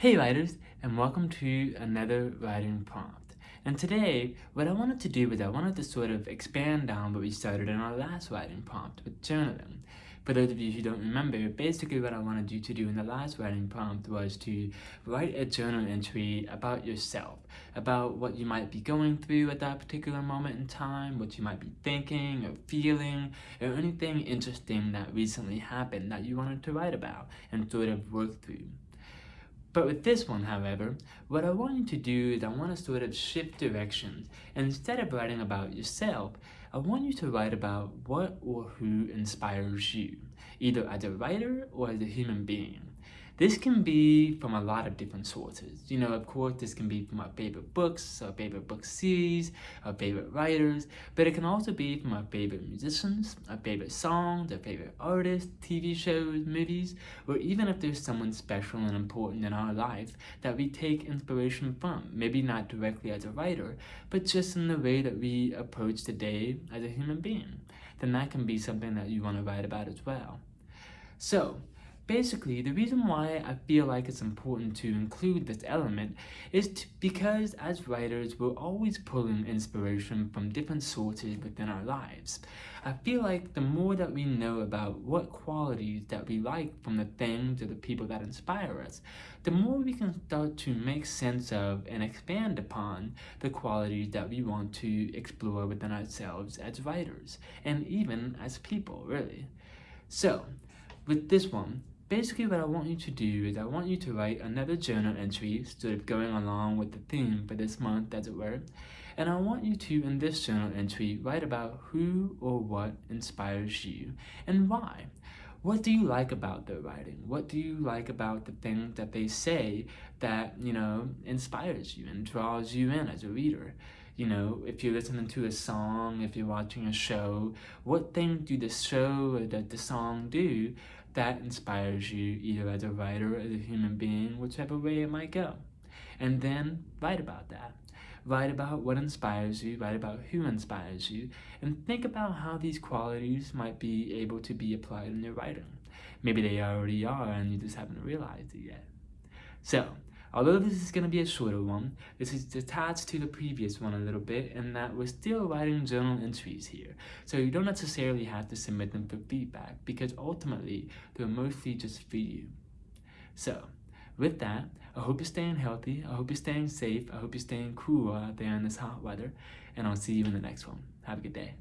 Hey writers, and welcome to another writing prompt. And today, what I wanted to do was I wanted to sort of expand on what we started in our last writing prompt with journaling. For those of you who don't remember, basically what I wanted you to do in the last writing prompt was to write a journal entry about yourself, about what you might be going through at that particular moment in time, what you might be thinking or feeling, or anything interesting that recently happened that you wanted to write about and sort of work through. But with this one, however, what I want you to do is I want to sort of shift directions. And instead of writing about yourself, I want you to write about what or who inspires you, either as a writer or as a human being. This can be from a lot of different sources. You know, of course, this can be from our favorite books, our favorite book series, our favorite writers, but it can also be from our favorite musicians, our favorite songs, our favorite artists, TV shows, movies, or even if there's someone special and important in our life that we take inspiration from, maybe not directly as a writer, but just in the way that we approach the day as a human being, then that can be something that you want to write about as well. So, Basically, the reason why I feel like it's important to include this element is to, because as writers, we're always pulling inspiration from different sources within our lives. I feel like the more that we know about what qualities that we like from the things or the people that inspire us, the more we can start to make sense of and expand upon the qualities that we want to explore within ourselves as writers, and even as people, really. So, with this one, basically what I want you to do is I want you to write another journal entry sort of going along with the theme for this month as it were and I want you to in this journal entry write about who or what inspires you and why. What do you like about their writing? What do you like about the things that they say that, you know, inspires you and draws you in as a reader? You know, if you're listening to a song, if you're watching a show, what thing do the show or the, the song do that inspires you either as a writer or as a human being, whichever way it might go. And then write about that. Write about what inspires you, write about who inspires you, and think about how these qualities might be able to be applied in your writing. Maybe they already are and you just haven't realized it yet. So, Although this is going to be a shorter one, this is attached to the previous one a little bit and that we're still writing journal entries here. So you don't necessarily have to submit them for feedback because ultimately they're mostly just for you. So with that, I hope you're staying healthy, I hope you're staying safe, I hope you're staying cool out there in this hot weather, and I'll see you in the next one. Have a good day.